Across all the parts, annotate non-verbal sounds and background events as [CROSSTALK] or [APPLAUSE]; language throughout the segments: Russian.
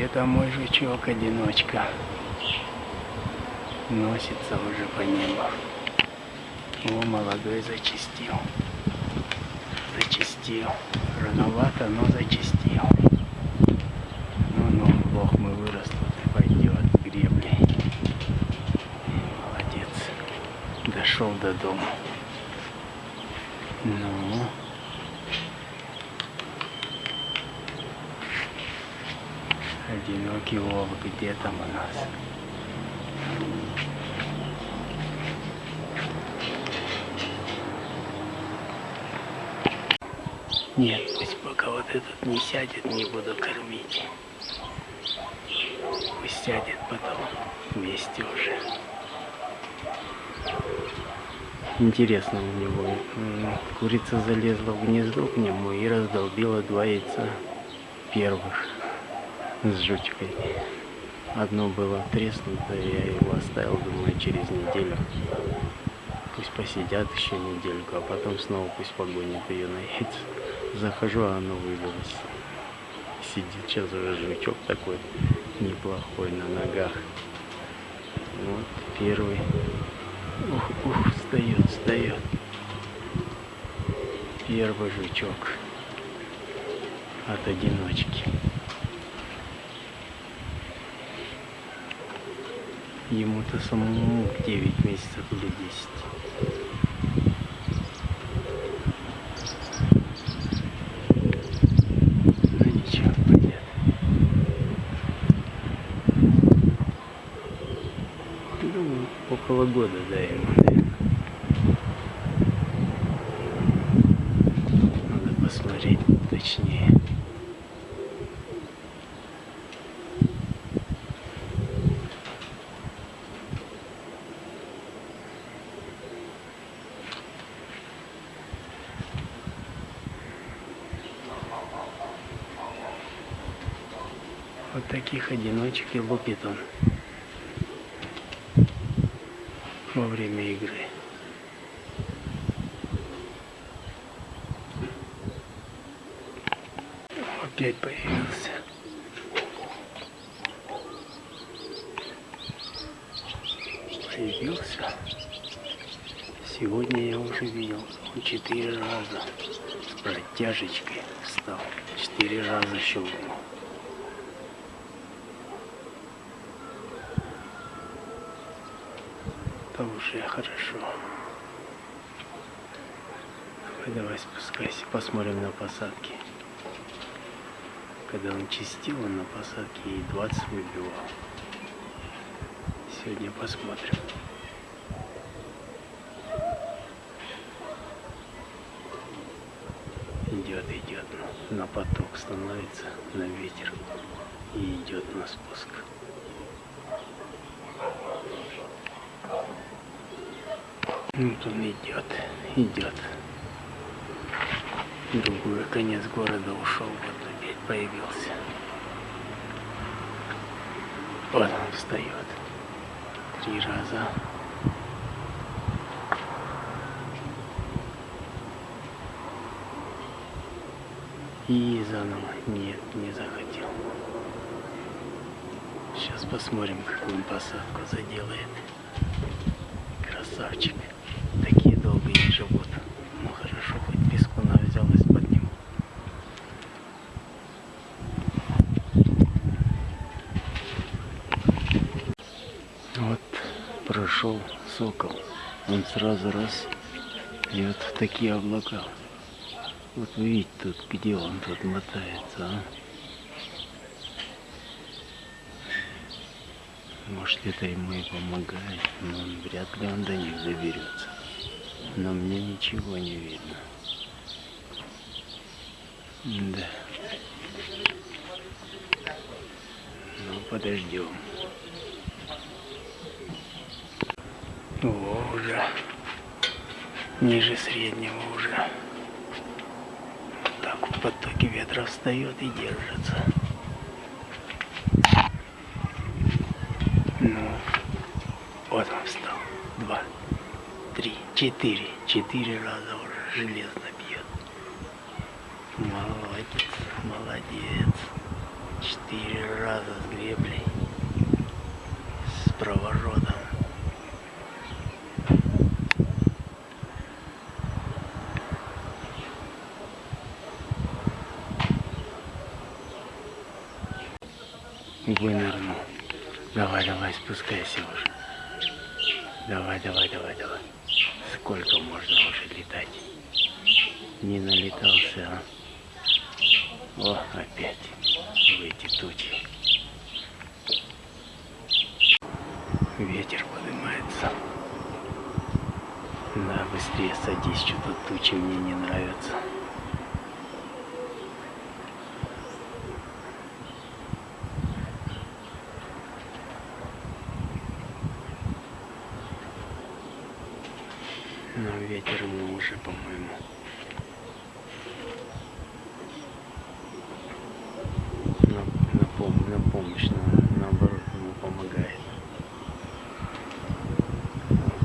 Где-то мой жучок-одиночка носится уже по небу. О, молодой зачистил. Зачистил. Рановато, но зачистил. Ну-ну, бог мы вырастут и пойдет с греблей. Молодец. Дошел до дома. Ну. Одинокий волк, где там у нас? Нет, пусть пока вот этот не сядет, не буду кормить. Пусть сядет потом вместе уже. Интересно у него. Курица залезла в гнездо к нему и раздолбила два яйца первых с жучкой. Одно было треснуто, я его оставил, думаю, через неделю. Пусть посидят еще недельку, а потом снова пусть погонят ее на яйца. Захожу, а оно выбилось. Сидит сейчас уже жучок такой неплохой на ногах. Вот первый. Ух, ух, встает, встает. Первый жучок от одиночки. Ему-то самому 9 месяцев или 10. Ну. Думаю, около года, да, ему, Вот таких одиночек и лупит он во время игры. Опять появился. Появился. Сегодня я уже видел, он четыре раза с протяжечкой встал. Четыре раза щелкнул. Это уже хорошо. Давай, давай спускайся, посмотрим на посадки. Когда он чистил, он на посадке и 20 выбивал. Сегодня посмотрим. Идет, идет, на поток становится, на ветер и идет на спуск. Вот он идет, идет. Другой конец города ушел, вот опять появился. Вот он встает. Три раза. И заново. Нет, не захотел. Сейчас посмотрим, какую посадку заделает. Красавчик. Сокол. Он сразу раз и вот в такие облака. Вот вы видите тут, где он тут мотается, а? Может это ему и помогает, но вряд ли он до них доберется. Но мне ничего не видно. Да. Ну, подождем. О, уже. Ниже среднего уже. Так в потоке ветра встает и держится. Ну, вот он встал. Два, три, четыре. Четыре раза уже железно бьет. Молодец, молодец. Четыре. раза с греблей. С проворотом. Вынырнул. Давай, давай, спускайся уже. Давай, давай, давай, давай. Сколько можно уже летать? Не налетался, а? О, опять в эти тучи. Ветер поднимается. Да, быстрее садись, что-то тучи мне не нравятся. Но ветер ему уже, по-моему, на, на, пом- на помощь, на- наоборот, ему помогает.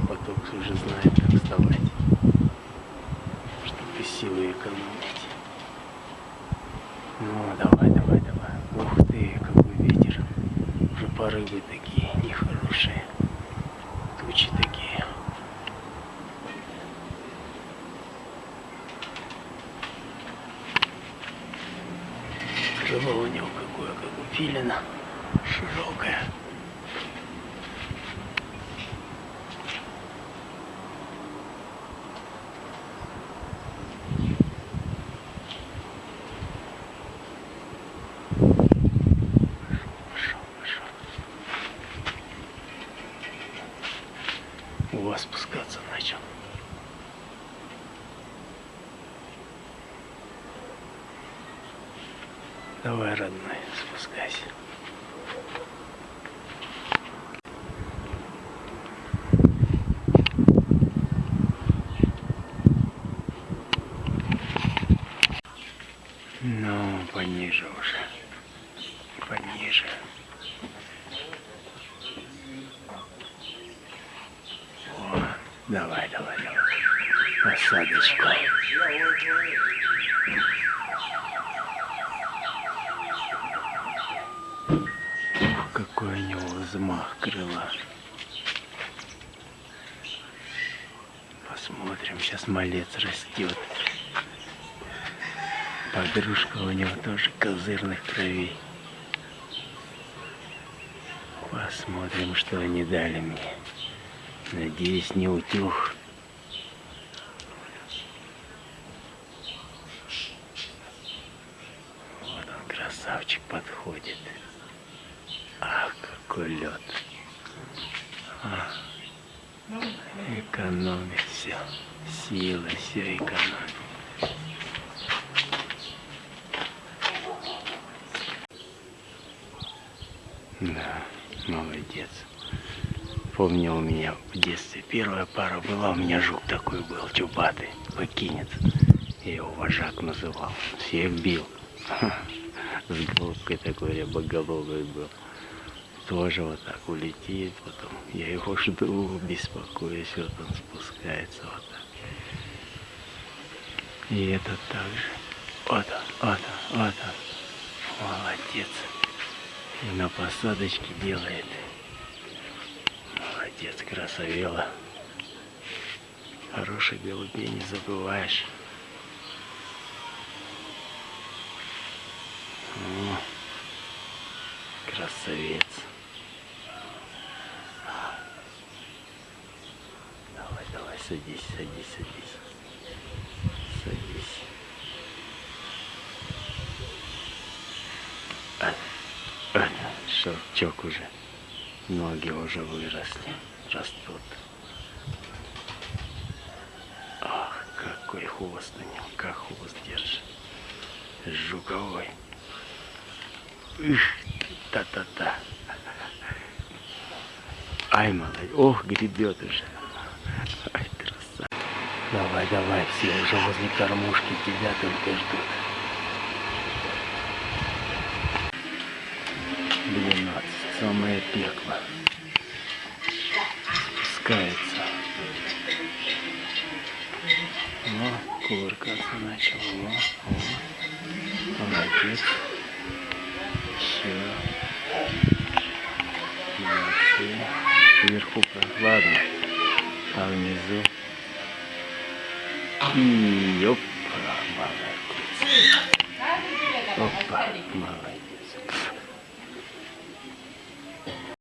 Поток уже знает, как вставать, чтобы силы экономить. Ну, давай, давай, давай. Ух ты, какой ветер. Уже порывы такие нехорошие. Тучи такие. Крыло у него какое, как у филина. Широкое. Давай, родной, спускайся. Ну, пониже уже. Пониже. О, давай, давай, давай. Посадочку. Какой у него взмах крыла. Посмотрим, сейчас малец растет. Подружка у него тоже козырных кровей. Посмотрим, что они дали мне. Надеюсь, не утюг. Вот он, красавчик, подходит. Ах, какой лед. А, экономит все. Силы все экономит. Да, молодец. Помню, у меня в детстве первая пара была, у меня жук такой был, чубатый, покинет. Я его вожак называл. Всех бил. [LAUGHS] С головкой такой рябоголовый был. Тоже вот так улетит, потом я его [LAUGHS] жду, беспокоюсь, вот он спускается вот так. И этот также. Вот он, вот он, вот он. Молодец. И на посадочке делает. Молодец, красавела. Хороших голубей не забываешь. О, красавец. Давай, давай, садись, садись, садись. Садись. А, а, шелчок уже. Ноги уже выросли, растут. Ах, какой хвост у него, как хвост держит. Жуковой. Их, та-та-та. Ай, молодец. Ох, гребет уже. Ай, красавец. Давай, давай, все уже возле кормушки тебя только ждут. 12. Самое пекло. Спускается. О, кувыркаться начал. О, о. Молодец. Вверху прохладно, а внизу... И опа, молодец. Опа, молодец.